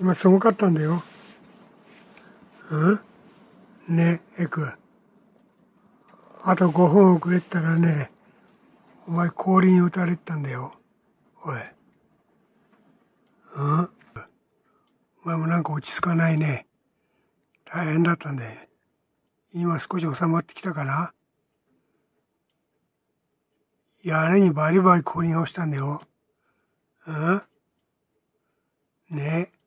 今すごかったんだよ。うん？ね、エク。あと5分遅れたらね、お前氷に打たれてたんだよ。おい。うん？お前もなんか落ち着かないね。大変だったんで。今少し収まってきたかな？屋根にバリバリ氷が落ちたんだよ。うん？ねえ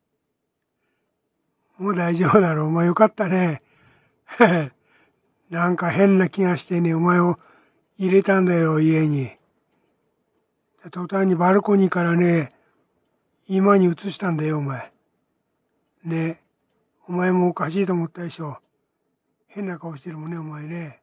もう大丈夫だろう。お前よかったね。なんか変な気がしてね、お前を入れたんだよ、家に。途端にバルコニーからね、今に移したんだよ、お前。ねお前もおかしいと思ったでしょ。変な顔してるもんね、お前ね。